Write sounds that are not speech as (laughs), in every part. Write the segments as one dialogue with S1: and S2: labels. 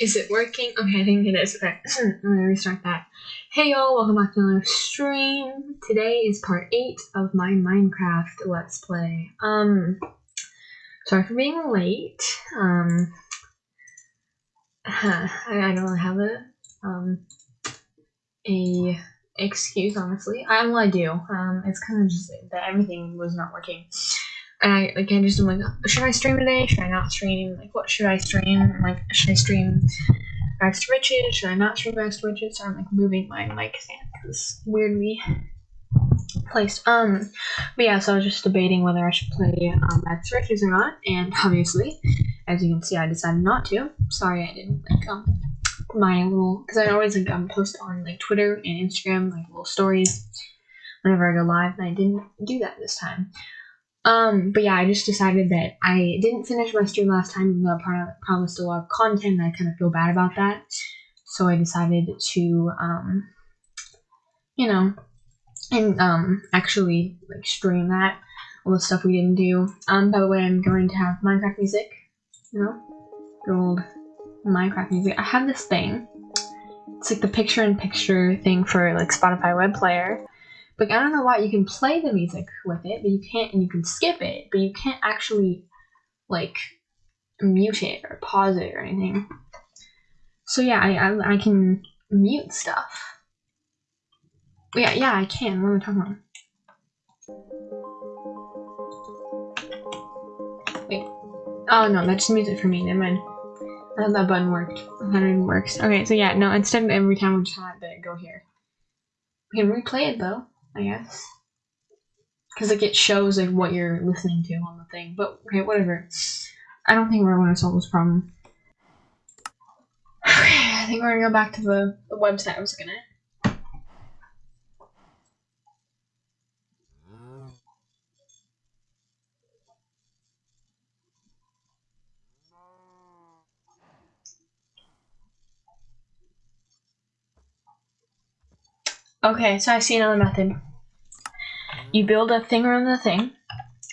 S1: Is it working? Okay, I think it is. Okay, (clears throat) let me restart that. Hey y'all, welcome back to another stream. Today is part 8 of my Minecraft Let's Play. Um, sorry for being late. Um, (laughs) I, I don't really have a, um, a excuse, honestly. I, well, I do. Um, it's kind of just that everything was not working. And I like I just am like, should I stream today? Should I not stream? Like, what should I stream? Like, should I stream Rags to Riches? Should I not stream Rags to Riches? So I'm like moving my mic stand because weirdly placed. Um, but yeah, so I was just debating whether I should play um, Rags to Riches or not, and obviously, as you can see, I decided not to. Sorry, I didn't like um my little because I always like um post on like Twitter and Instagram like little stories whenever I go live, and I didn't do that this time. Um, but yeah, I just decided that I didn't finish my stream last time, even though I promised a lot of content, and I kind of feel bad about that. So I decided to, um, you know, and um, actually like stream that all the stuff we didn't do. Um, by the way, I'm going to have Minecraft music. You know, good old Minecraft music. I have this thing. It's like the picture-in-picture thing for like Spotify web player like I don't know why you can play the music with it, but you can't, and you can skip it, but you can't actually like mute it or pause it or anything. So yeah, I I, I can mute stuff. Yeah, yeah, I can. What am I talking about? Wait. Oh no, that's music for me. Never mind. I thought that button worked. Thought it works. Okay, so yeah, no, instead of every time we just have to go here. We can replay it though. I guess. Because like it shows like what you're listening to on the thing. But okay, whatever. I don't think we're going to solve this problem. Okay, I think we're gonna go back to the, the website I was looking at. Okay, so I see another method. You build a thing around the thing.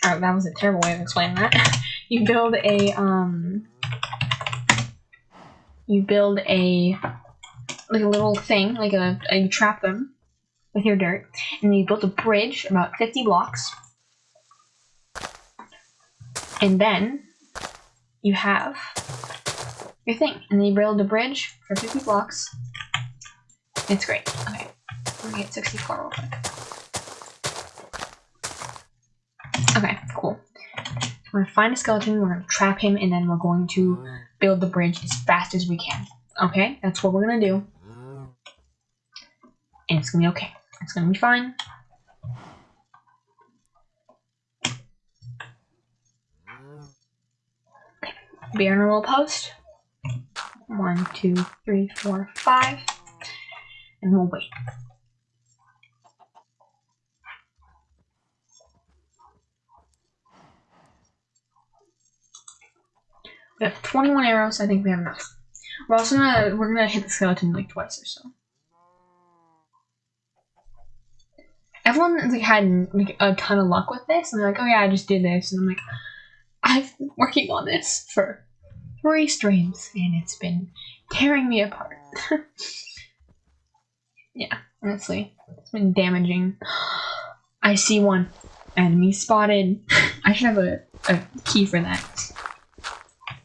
S1: Oh, that was a terrible way of explaining that. (laughs) you build a, um, you build a, like a little thing, like a, a you trap them with your dirt, and you build a bridge about 50 blocks. And then you have your thing, and then you build a bridge for 50 blocks. It's great. Okay, let me get 64 real quick. Okay, cool. We're gonna find a skeleton, we're gonna trap him, and then we're going to build the bridge as fast as we can. Okay, that's what we're gonna do. And it's gonna be okay. It's gonna be fine. Be on a little post. One, two, three, four, five. And we'll wait. We have 21 arrows. I think we have enough. We're also gonna we're gonna hit the skeleton like twice or so. Everyone like had like a ton of luck with this, and they're like, "Oh yeah, I just did this," and I'm like, "I've been working on this for three streams, and it's been tearing me apart." (laughs) yeah, honestly, it's been damaging. (gasps) I see one enemy spotted. (laughs) I should have a, a key for that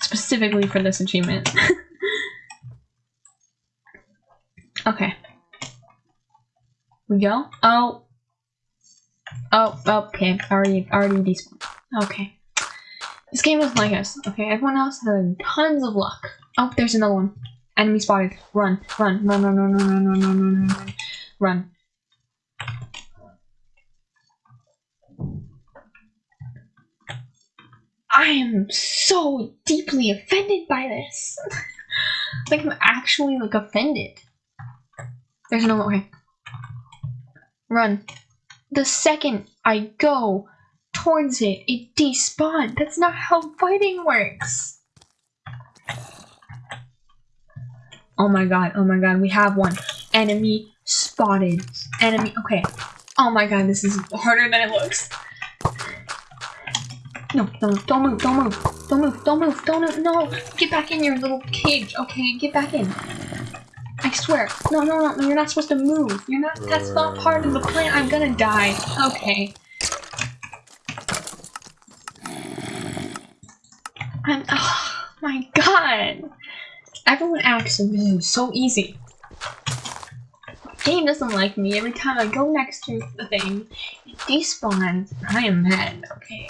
S1: specifically for this achievement. (laughs) okay. We go? Oh. Oh, okay. Already, already despawned. Okay. This game doesn't like us. Okay, everyone else has tons of luck. Oh, there's another one. Enemy spotted. Run, run, run, run, run, run, run, run, run, run, run. Run. I am so deeply offended by this. (laughs) like I'm actually like offended. There's no way. Run. The second I go towards it, it despawned. That's not how fighting works. Oh my god, oh my god, we have one. Enemy spotted. Enemy, okay. Oh my god, this is harder than it looks. No, no, don't move, don't move, don't move, don't move, don't move, no! Get back in your little cage, okay? Get back in. I swear. No, no, no, you're not supposed to move. You're not, that's not part of the plan. I'm gonna die. Okay. I'm, oh my god. Everyone acts is so easy. Game doesn't like me. Every time I go next to the thing, it despawns. I am mad, okay?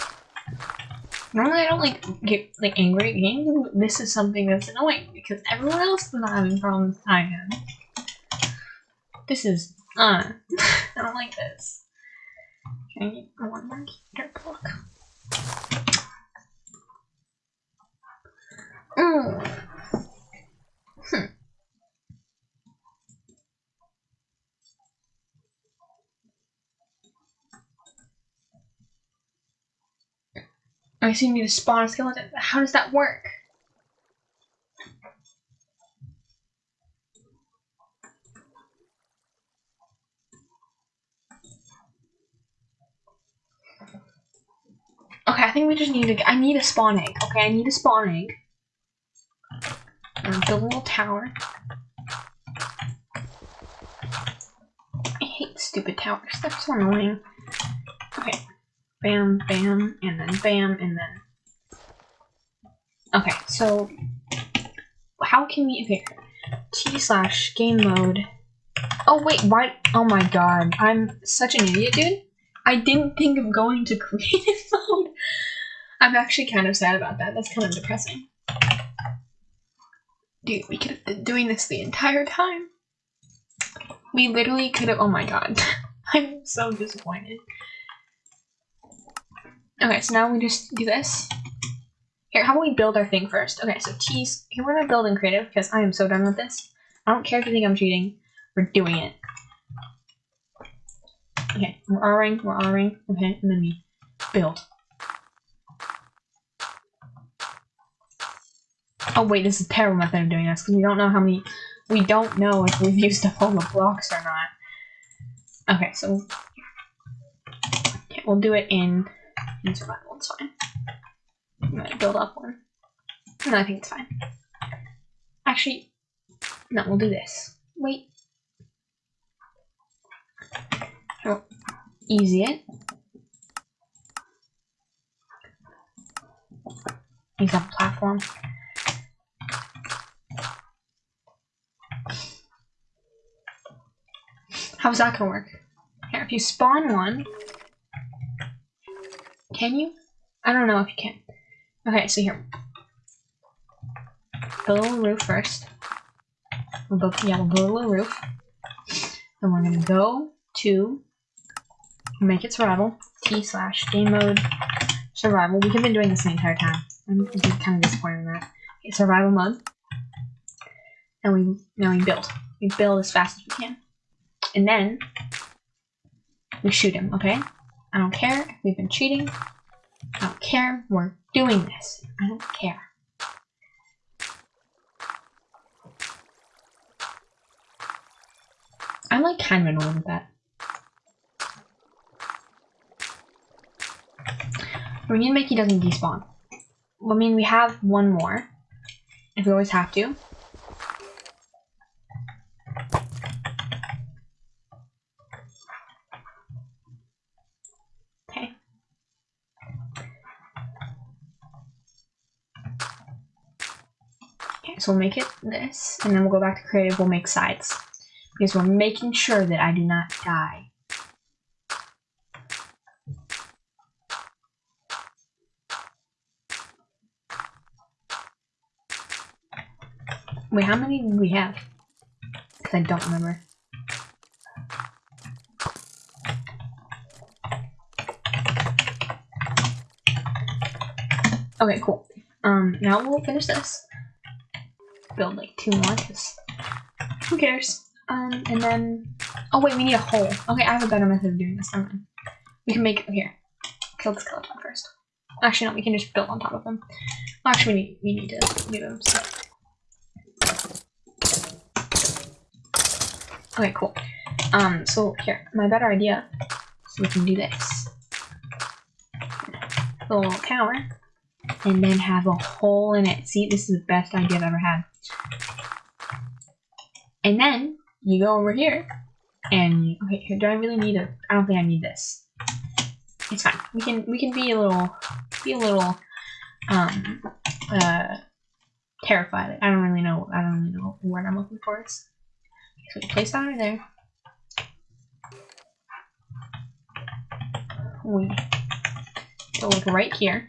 S1: Normally I don't like get like angry at games. This is something that's annoying because everyone else is not having problems I am. This is uh (laughs) I don't like this. Can I get one more I assume you need to spawn a skeleton. How does that work? Okay, I think we just need to- I need a spawn egg. Okay, I need a spawn egg. And build a little tower. I hate stupid towers. They're so annoying. Bam, bam, and then bam, and then... Okay, so... How can we... Okay, T slash game mode... Oh wait, why? Oh my god, I'm such an idiot, dude. I didn't think of going to (laughs) creative mode. I'm actually kind of sad about that. That's kind of depressing. Dude, we could have been doing this the entire time. We literally could have- oh my god. (laughs) I'm so disappointed. Okay, so now we just do this. Here, how about we build our thing first? Okay, so T's, here we're gonna build in creative because I am so done with this. I don't care if you think I'm cheating. We're doing it. Okay, we're R-ing, we're R-ing, okay, and then we build. Oh wait, this is a terrible method of doing this because we don't know how many, we don't know if we've (laughs) used up all the blocks or not. Okay, so okay, we'll do it in in survival, it's fine. I'm gonna build up one. No, I think it's fine. Actually, no, we'll do this. Wait. Oh, easy it. Use that platform. How's that gonna work? Here, if you spawn one, can you? I don't know if you can. Okay, so here. Build roof first. We'll build, yeah, we'll build a little roof. Then we're gonna go to make it survival. T slash game mode survival. We have been doing this the entire time. I'm kind of disappointed in that. Okay, survival mode. And we now we build. We build as fast as we can. And then we shoot him, okay? I don't care if we've been cheating. I don't care. We're doing this. I don't care. I'm like kind of annoyed with that. We need to make he doesn't despawn. I mean, we have one more. If we always have to. So we'll make it this, and then we'll go back to creative, we'll make sides. Because we're making sure that I do not die. Wait, how many do we have? Because I don't remember. Okay, cool. Um, now we'll finish this build like two more because who cares? Um, and then, oh wait, we need a hole. Okay, I have a better method of doing this. Never. We can make, here, kill the skeleton first. Actually, no, we can just build on top of them. Actually, we need, we need to do them, so. Okay, cool. Um, so here, my better idea, so we can do this. little tower and then have a hole in it. See, this is the best idea I've ever had. And then you go over here and okay, here, do I really need a? I don't think I need this. It's fine. We can we can be a little be a little um uh terrified. I don't really know. I don't really know what I'm looking for. So we place that right there. We go like right here.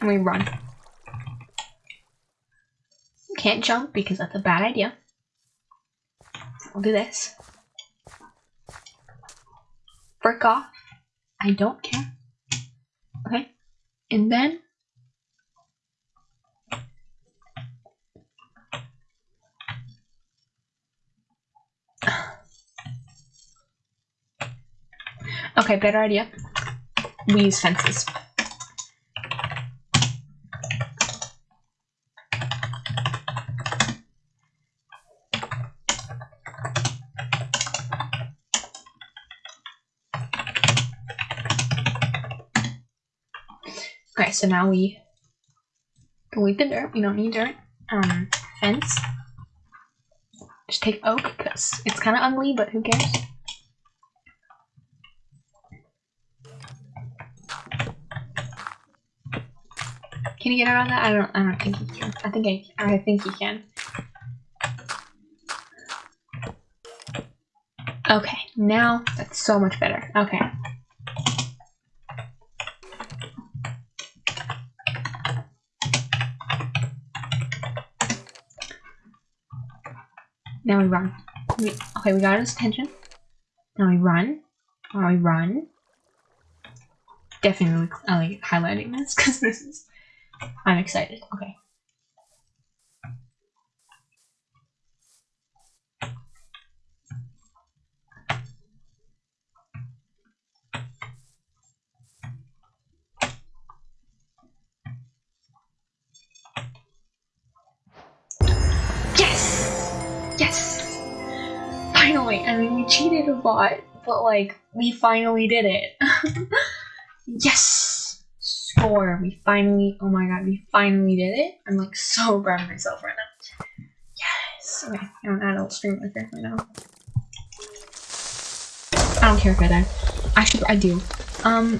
S1: And we run. Can't jump because that's a bad idea. I'll do this. Frick off. I don't care. Okay. And then (sighs) Okay, better idea. We use fences. Okay, so now we delete the dirt. We don't need dirt. Um, fence. Just take oak because it's kind of ugly, but who cares? Can you get of that? I don't. I don't think you can. I think I. I think you can. Okay, now that's so much better. Okay. Now we run. We, okay, we got his attention. Now we run. Now we run. Definitely I like highlighting this because this is. I'm excited. Okay. Finally! I mean, we cheated a lot, but like, we finally did it. (laughs) yes! Score! We finally, oh my god, we finally did it. I'm like so proud of myself right now. Yes! Okay, I'm an adult stream right now. I don't care if I die. Actually, I do. Um,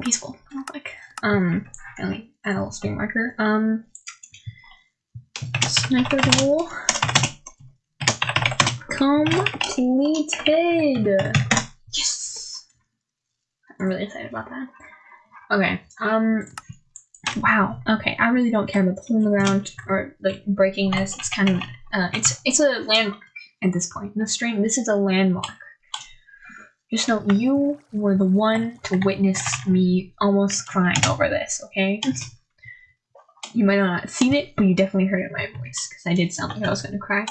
S1: peaceful. Like, um, really, adult stream marker. Um, Sniper duel completed. Yes, I'm really excited about that. Okay. Um. Wow. Okay. I really don't care about the hole in the ground or like breaking this. It's kind of uh, it's it's a landmark at this point in the stream. This is a landmark. Just know you were the one to witness me almost crying over this. Okay. You might not have seen it, but you definitely heard it in my voice because I did sound like I was gonna cry.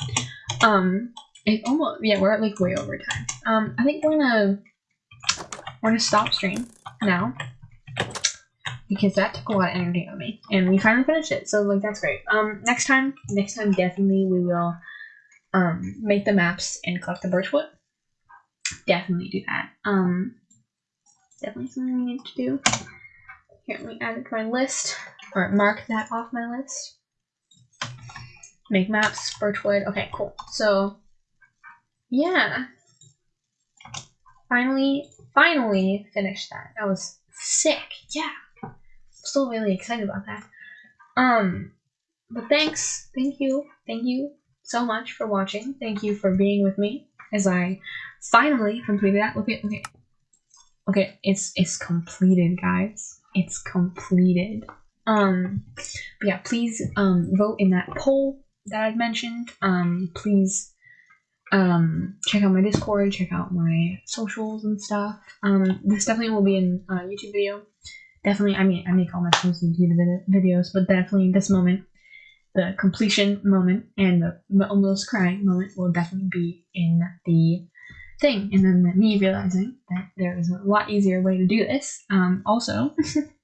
S1: Um, it almost yeah, we're at like way over time. Um, I think we're gonna we're gonna stop stream now because that took a lot of energy on me, and we finally finished it. So like that's great. Um, next time, next time definitely we will um make the maps and collect the birchwood. Definitely do that. Um, definitely something we need to do. Here, let me add it to my list or mark that off my list. Make maps, birchwood. Okay, cool. So, yeah. Finally, finally finished that. That was sick. Yeah. I'm still really excited about that. Um, but thanks. Thank you. Thank you so much for watching. Thank you for being with me as I finally completed that. Look at, okay. Okay, it's, it's completed, guys. It's completed. Um, but yeah, please um, vote in that poll that I've mentioned. Um, please um, check out my Discord, check out my socials and stuff. Um, this definitely will be in a YouTube video. Definitely, I mean, I make all my posts into the videos, but definitely this moment, the completion moment and the almost crying moment will definitely be in the thing. And then me realizing that there is a lot easier way to do this. Um, also, (laughs)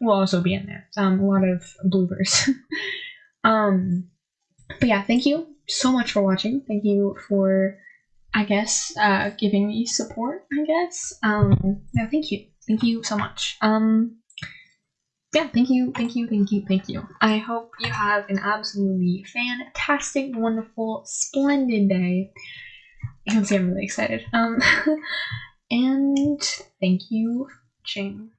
S1: will also be in there. Um, a lot of bloopers. (laughs) um, but yeah, thank you so much for watching. Thank you for, I guess, uh, giving me support. I guess. Um, yeah, thank you, thank you so much. Um, yeah, thank you, thank you, thank you, thank you. I hope you have an absolutely fantastic, wonderful, splendid day. You can see I'm really excited. Um, (laughs) and thank you watching.